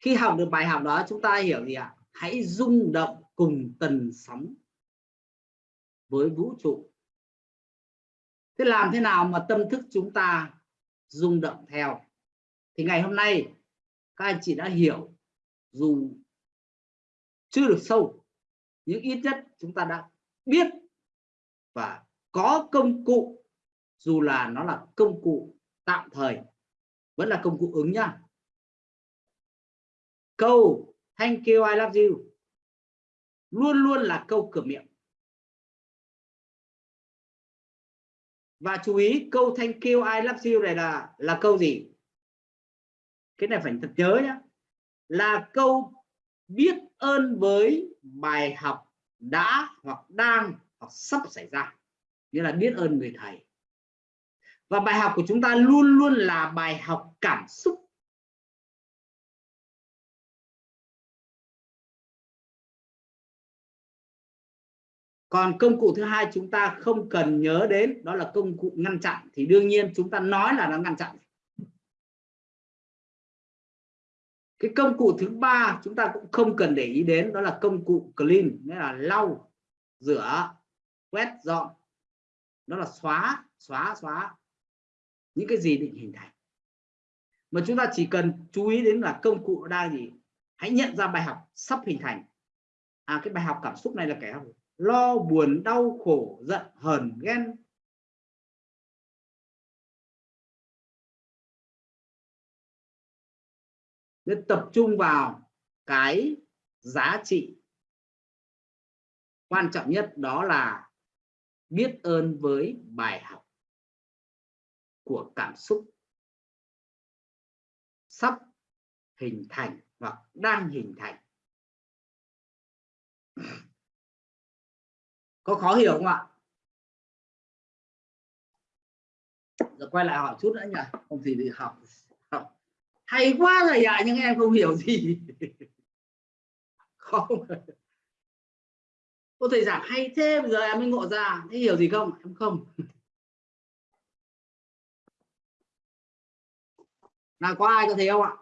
khi học được bài học đó, chúng ta hiểu gì ạ? Hãy rung động cùng tần sóng với vũ trụ. Thế làm thế nào mà tâm thức chúng ta rung động theo? Thì ngày hôm nay, các anh chị đã hiểu dù chưa được sâu, nhưng ít nhất chúng ta đã biết và có công cụ, dù là nó là công cụ tạm thời, vẫn là công cụ ứng nhá câu thank you, I love you. Luôn luôn là câu cửa miệng. Và chú ý, câu thank you, I love you này là là câu gì? Cái này phải thật nhớ nhá. Là câu biết ơn với bài học đã hoặc đang hoặc sắp xảy ra. Nghĩa là biết ơn người thầy. Và bài học của chúng ta luôn luôn là bài học cảm xúc. Còn công cụ thứ hai chúng ta không cần nhớ đến, đó là công cụ ngăn chặn. Thì đương nhiên chúng ta nói là nó ngăn chặn. Cái công cụ thứ ba chúng ta cũng không cần để ý đến, đó là công cụ clean, nghĩa là lau, rửa, quét dọn. Đó là xóa xóa xóa những cái gì định hình thành. Mà chúng ta chỉ cần chú ý đến là công cụ đang gì? Hãy nhận ra bài học sắp hình thành. À cái bài học cảm xúc này là cái lo buồn, đau khổ, giận, hờn, ghen. Nên tập trung vào cái giá trị. Quan trọng nhất đó là biết ơn với bài học của cảm xúc. Sắp hình thành hoặc đang hình thành có khó hiểu không ạ? Rồi quay lại hỏi chút nữa nhỉ. Không thì đi học. Học. Hay quá rồi ạ, nhưng em không hiểu gì. Không. Cô thầy giảng hay thế, bây giờ em mới ngộ ra. Thế hiểu gì không? Em không. Nào, có ai có thấy không ạ?